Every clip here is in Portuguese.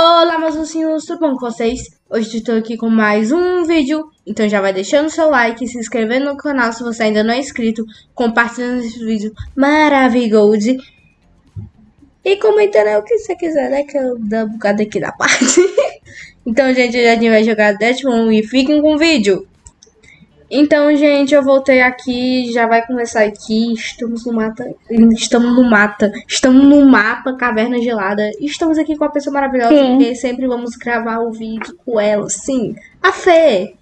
Olá, meus mocinhos, tudo bom com vocês? Hoje estou aqui com mais um vídeo, então já vai deixando seu like, se inscrevendo no canal se você ainda não é inscrito, compartilhando esse vídeo maravilhoso e comentando o que você quiser, né, que eu dou um bocado aqui da parte. então, gente, a gente vai jogar Deathmoon e fiquem com o vídeo. Então, gente, eu voltei aqui, já vai começar aqui. Estamos no mata, estamos no mata, estamos no mapa Caverna Gelada. Estamos aqui com a pessoa maravilhosa, sim. porque sempre vamos gravar o vídeo com ela, sim. A Fê.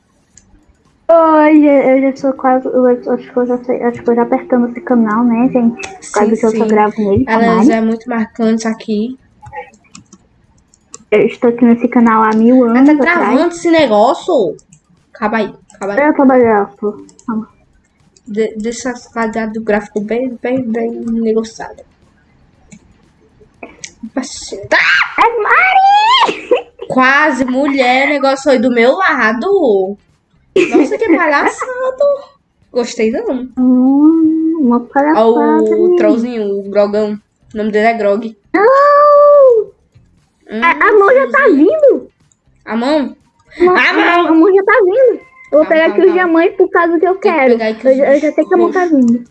Oi, eu já sou quase, eu acho que eu já, sei, acho que eu já apertando esse canal, né, gente? Quase sim, que eu só gravo nele. Ela já é muito marcante aqui. Eu estou aqui nesse canal há mil anos. Ela tá travando esse negócio? Acaba aí. Acaba aí. Eu tô De, deixa a qualidade do gráfico bem, bem, bem negociada. Tá! É Mari! Quase, mulher, negócio foi do meu lado. Nossa, que palhaçado. Gostei não. Hum, uma palhaçada. Olha o trollzinho, o Grogão. O nome dele é Grog. Não! Hum, a, a mão já tá vindo. A mão? A mão! A mão já tá vindo. Eu vou tá, pegar tá, aqui tá. os diamantes por causa que eu Tem quero. Que eu, eu, já tenho que a mão tá vindo.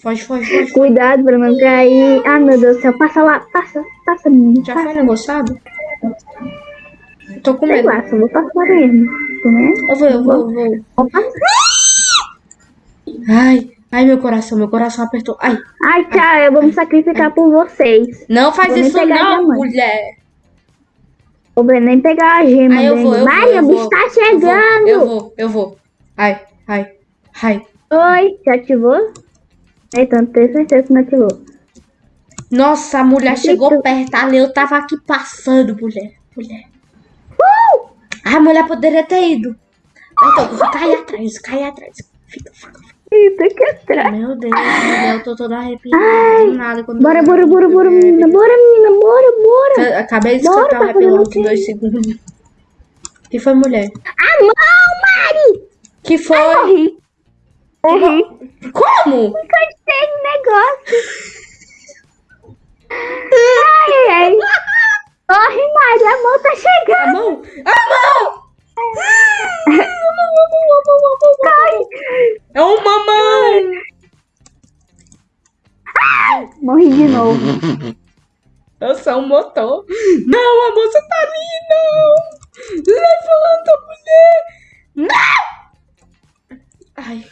Foge, foge, foge. Cuidado pra não cair. Ah, meu Deus do céu. Passa lá. Passa, passa, menino. Já foi negociado? Tô com medo. Sei lá, só vou passar mesmo. Né? Eu vou, eu vou, eu vou. Ai, ai, meu coração, meu coração apertou. Ai. Ai, tchau, eu vou me sacrificar ai. por vocês. Não faz vou isso não, mulher. Vou nem pegar a gema ai, eu vou, eu Maria, o bicho tá chegando. Eu vou, eu vou, eu vou. Ai, ai, ai. Oi, já ativou? Então, tenho certeza que não ativou. Nossa, a mulher chegou perto ali, eu tava aqui passando, mulher. Mulher. Uh! A mulher poderia ter ido. Então, cai atrás, cai atrás. Fica, fica, fica. Eita, que atrás. Meu Deus, meu Deus, eu tô toda arrepiada. Ai, nada quando bora, bora, bora, bora, menina. Bora, menina, bora, bora. Acabei de escutar o rap em dois segundos. que foi, mulher? A mão, Mari! Que foi? Ai, morri. Morri. Como? Encostei no negócio. ai, ai. Corre, Mari, a mão tá chegando. A mão? A mão! É um mamãe! Morri de novo. Eu sou um motor. Não, a moça tá ali, não! Levanta, mulher! Não! Ai.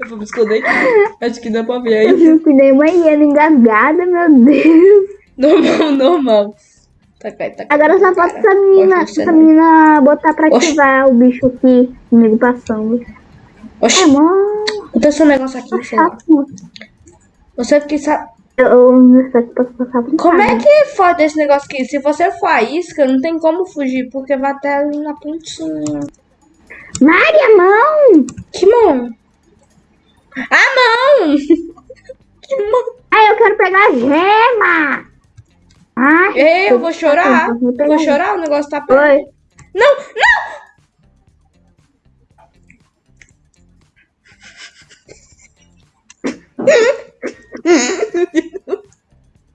Eu vou me esconder aqui. Acho que dá pra ver aí. Eu fico nem uma hiena engasgada, meu Deus. Normal, normal. Tá, tá, Agora só falta essa menina, essa menina botar pra Oxi. ativar o bicho aqui comigo passando. Oxi. É. Então esse negócio aqui, sei lá. Você que sabe. Eu não sei se posso passar Como é que foda esse negócio aqui? Se você for a isca, não tem como fugir, porque vai até ali na pontinha. Maria, mão! Que mão? A mão! que mão? Ai, eu quero pegar a gema! Ai, Ei, eu vou chorar. Vou, vou chorar, o negócio tá perto. Oi. Não, não!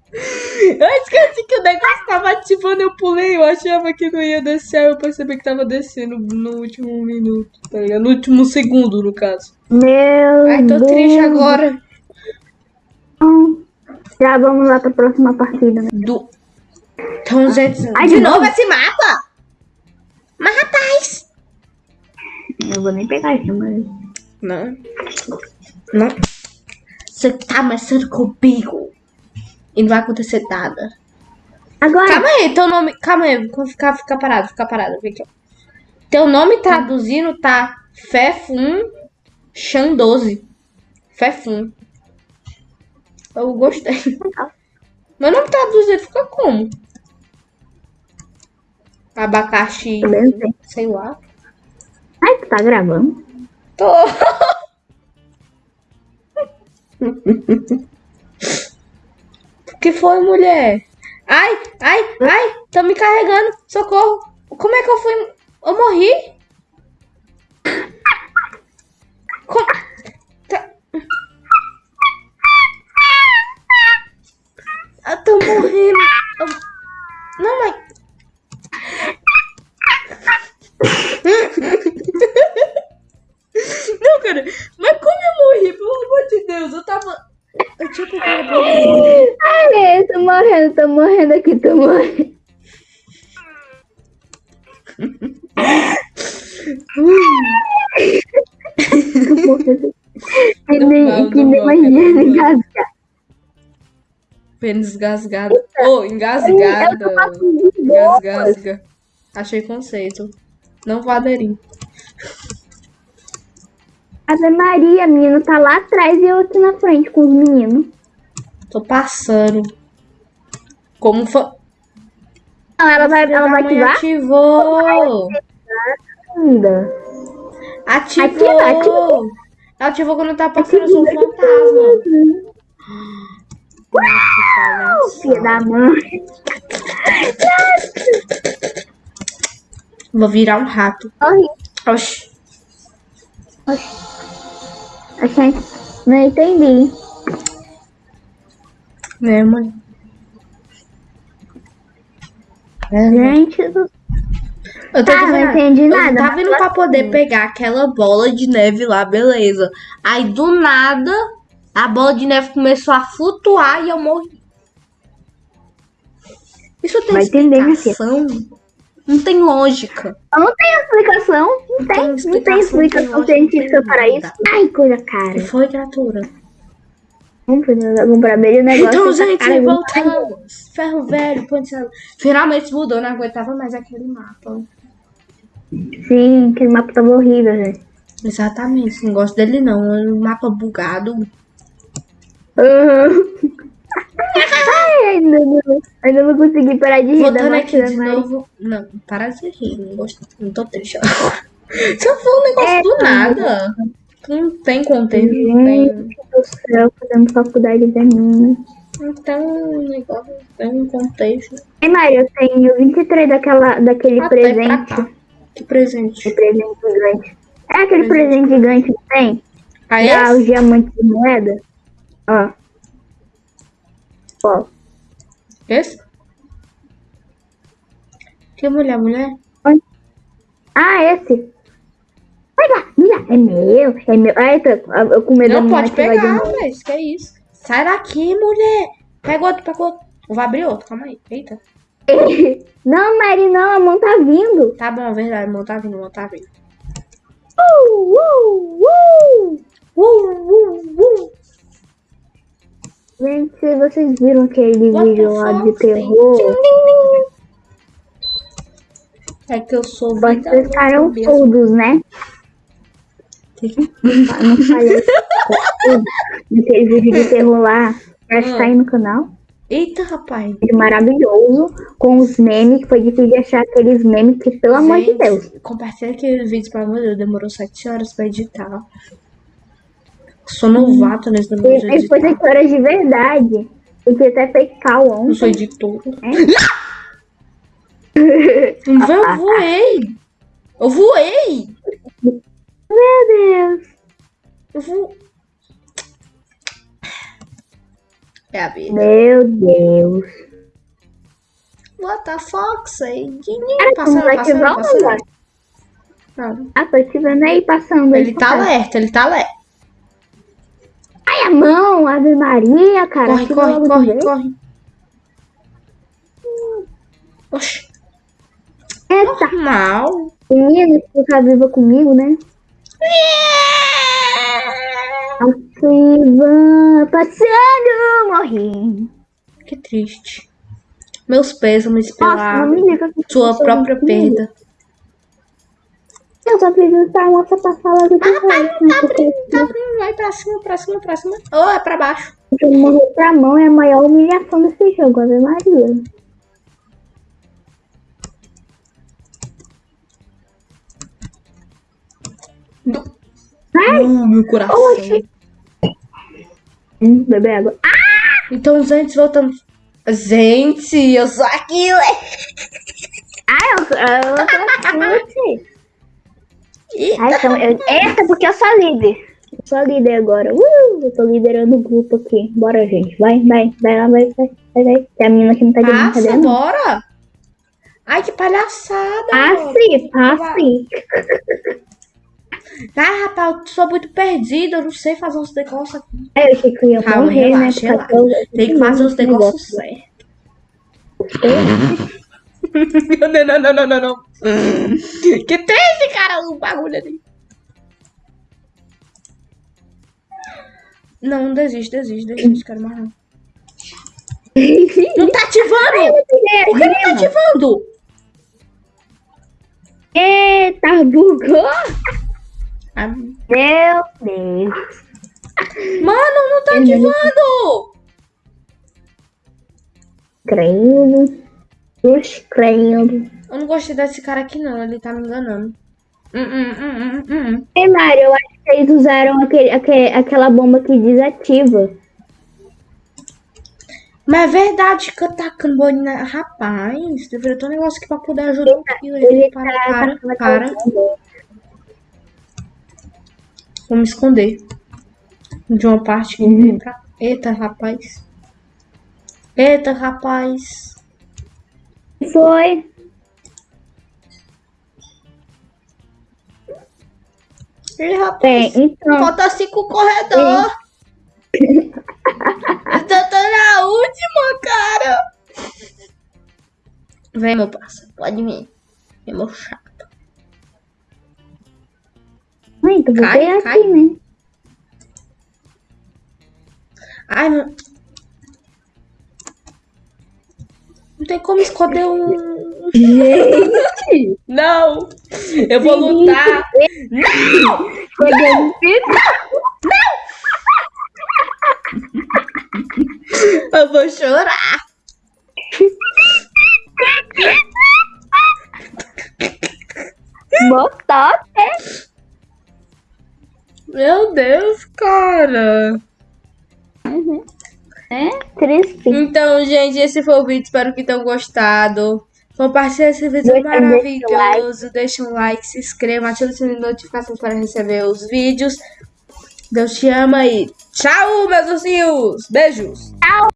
Eu esqueci que o negócio tava ativando, eu pulei, eu achava que não ia descer, eu percebi que tava descendo no último minuto, tá ligado? No último segundo, no caso. Meu Ai, tô Deus. triste agora. Já vamos lá pra próxima partida, né? Do... Então, gente, Ai, de, de novo esse mapa? Mas, rapaz... Eu vou nem pegar isso, mas... Não. Não. Você tá ameaçando comigo. E não vai acontecer nada. Agora. Calma aí, teu nome. Calma aí, fica, fica parado, fica parado. Vem aqui, Teu nome traduzindo tá Fefun Chan 12. Fefun. Eu gostei. Meu nome traduzido fica como? Abacaxi. Sei lá. Ai, tu tá gravando? Tô. que foi, mulher? Ai, ai, ai, tô me carregando. Socorro. Como é que eu fui? Eu morri? morrendo. Eu... Não, mãe. Não, cara. Mas como eu morri? Pelo amor de Deus, eu tava... Eu tinha pegado Ai, eu tô morrendo, tô morrendo aqui, tô morrendo. Pênis gasgado. Ô, engasgada. Gasgasga. Achei conceito. Não vou aderir. Ave Maria, menino tá lá atrás e eu aqui na frente com os meninos. Tô passando. Como foi? Não, ela vai, ela vai ativar? Ativou! Ainda. Ativou! Ativa, ativa. Ativou quando tá passando, eu sou um fantasma. Filha da mãe. Vou virar um rato. Corre. Oxi. Achei. Não entendi. Né, mãe? Gente do Eu tô Tá, de não entendi Eu nada, tava indo pra poder pegar aquela bola de neve lá, beleza. Aí do nada, a bola de neve começou a flutuar e eu morri. Isso tem Vai entender, explicação? Não tem lógica. Não tem explicação. Não tem. tem Não tem explicação, explicação científica para isso. Ai, coisa cara. foi, criatura? Vamos comprar bem o negócio. Então, gente, cara, voltamos. Ferro velho, ponte Salva. Finalmente mudou, não aguentava mais aquele mapa. Sim, aquele mapa tava horrível, gente. Exatamente, não gosto dele não. É um mapa bugado. Uhum. Ai, ainda não, ainda não consegui parar de rir da Voltando aqui de mas... novo. Não, para de rir, não gosto. Não tô triste. Você falou um negócio É, do nada. Não tem contexto, não tem. Do céu, fazendo faculdade de mim. Não tem um negócio, não tem um contexto. Ei, Mário, eu tenho 23 daquela, daquele Ah, tá, é presente. cá. Que presente. De presente gigante. É aquele presente gigante que tem? Dá é? os diamantes de moeda? Ó. Ó. Esse? Que mulher, mulher? Ah, esse. Vai lá, mira, é meu, é meu. Ai, tô, eu com medo Não pode pegar, mas que é isso? Sai daqui, mulher. Pega outro, pega outro. Vou abrir outro, calma aí. Eita. Não, Mari, não, a mão tá vindo. Tá bom, é verdade, não tá vindo, não tá vindo. Uh, uh, uh. Uh, uh, uh. Gente, vocês viram aquele What vídeo lá de terror, É que eu sou vocês ficaram surdos, né? Ah, Não falei. Aquele vídeo de terror lá, acho que tá aí no canal. Eita, rapaz. Maravilhoso, com os memes, que foi difícil de achar aqueles memes que, pelo amor de Gente, Deus. Compartilha aquele vídeo, pelo amor de Deus. Demorou 7 horas pra editar. Sou novato nesse negócio de E depois editar. de verdade. Porque até fez cal Não ontem. sou editor. É? Eu voei. Eu voei. Meu Deus. Eu vou... É a vida. Meu Deus. What the fuck, say? Cara, Passando, passando, o passando. Ah, tô te vendo aí passando. aí Ele tá passando. alerta, ele tá alerta. Ai, a mão, Ave Maria, cara. Corre, corre, corre, corre. Oxi, Eita, mal. menina, você tá viva comigo, né? Ativa, passando, morri. Que triste. Meus pêsames Nossa, pela que sua própria comigo. Eu só preciso estar moça pra falar do que Ah, foi. Tá abrindo, tá abrindo. Vai pra cima, pra cima, pra cima. Ou é pra baixo. Porque morrer pra mão é a maior humilhação desse jogo, Ave Maria. Ai, Uh, meu coração. Oxi. hum, beber água. Ah, Então, gente, voltamos. Gente, eu sou aquilo. eu, eu tô chute. Ih, Ai, então, eu, essa é porque eu sou líder. Eu sou líder agora. Uh, eu tô liderando o grupo aqui. Bora, gente. Vai, vai, vai lá, vai, vai, vai, vai. Tem a menina que não tá de Passa, brincadeira, não. bora. Ai, que palhaçada. Passe, passe. Ai, rapaz, eu sou muito perdida. Eu não sei fazer uns negócios aqui. Aí eu achei que eu ia Calma, morrer, relaxa, né? relaxa. Eu- Tem que fazer os negócios certos. Não, não, não, não, não, não. Que tem esse cara, o bagulho ali. Não, desiste, desiste, desiste, quero mais não. Não tá ativando! Por que não tá ativando? Eita, bugou! Ah, Meu Deus. Mano, não tá ativando! Crendo. Os crendo. Eu não gostei desse cara aqui não, ele tá me enganando. Hum, hum, hum. Ei, Mário, eu acho que eles usaram aquele, aque- aquela bomba que desativa. Mas é verdade que eu tacando bolinha. Rapaz, deveria ter um negócio aqui pra poder ajudar o Kilo. Ele Para, tá para, para. Vou me esconder. De uma parte que Uhum. vem pra. Eita, rapaz. Eita, rapaz. Foi. Ih, rapaz. Então. Falta cinco corredor. Eu tô, tô na última, cara. Vem, meu parceiro. Pode vir. Vem, meu chato. Ai, tu cai. aqui, né? Ai, tem como esconder um. Gente! Não! Eu vou lutar! Não! Eu vou chorar! Botou, Meu Deus, cara! Né? Triste. Então, gente, esse foi o vídeo. Espero que tenham gostado. Compartilhe esse vídeo Deixa- maravilhoso. Deixa um like, se inscreva, ative o sininho de notificações para receber os vídeos. Deus te ama e tchau, meus ursinhos! Beijos!